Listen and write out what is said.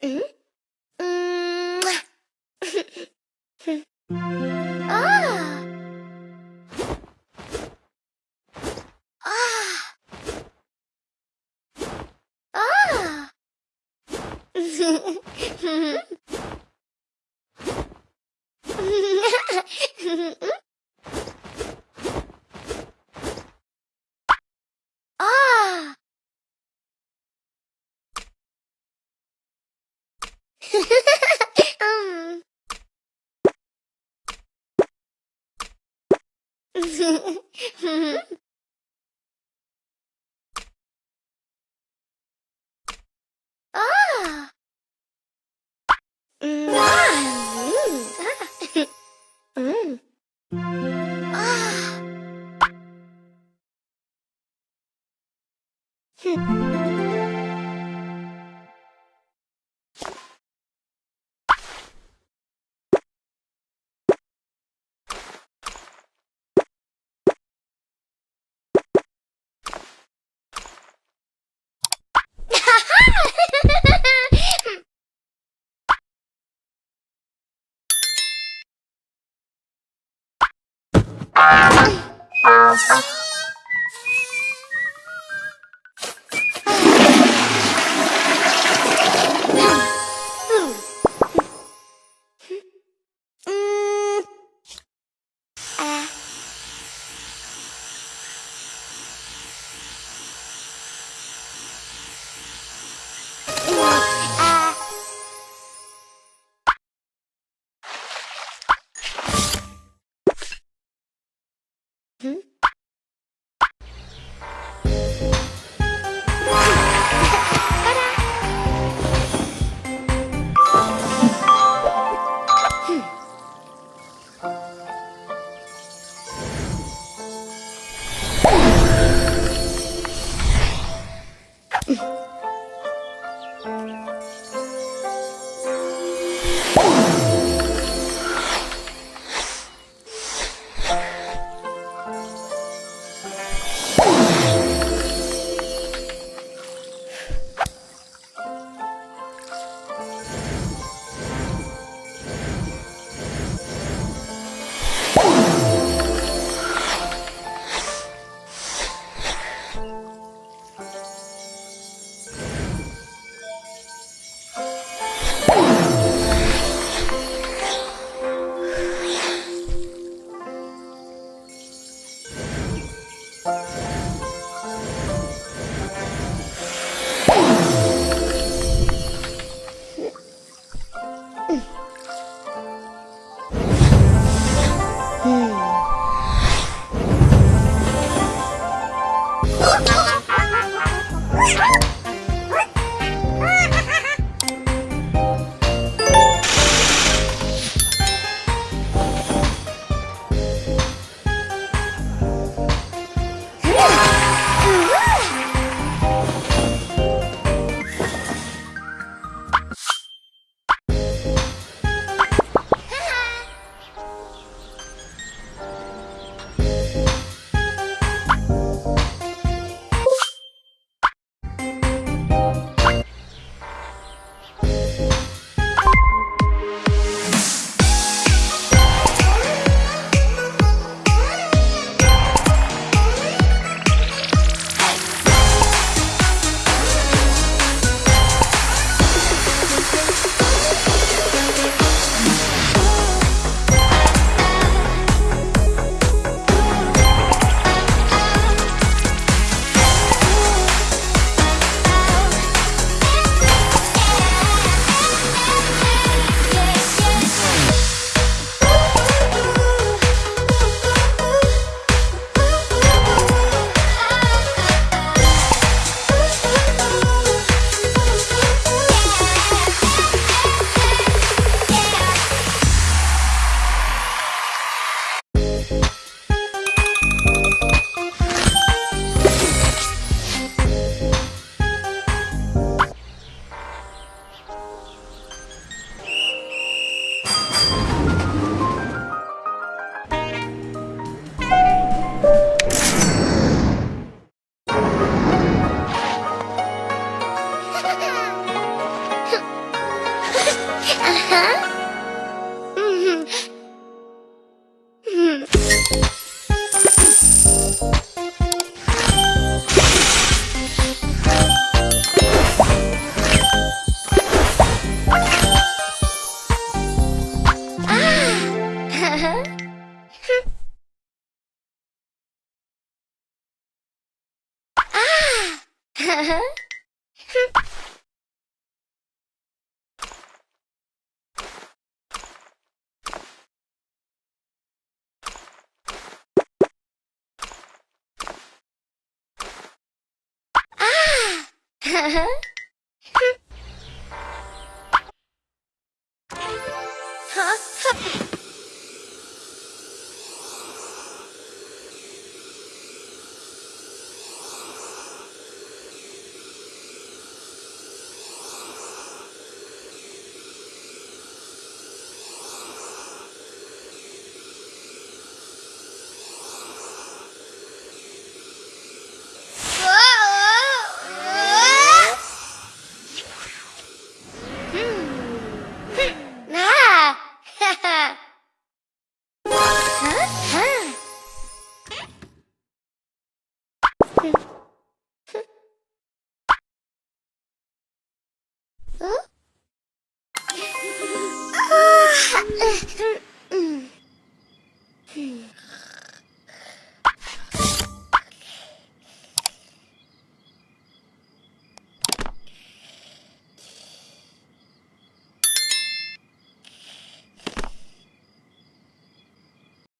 嗯嗯，啊 啊啊！嗯哼哼哼。啊。嗯啊嗯啊 Uh-huh. な 嗯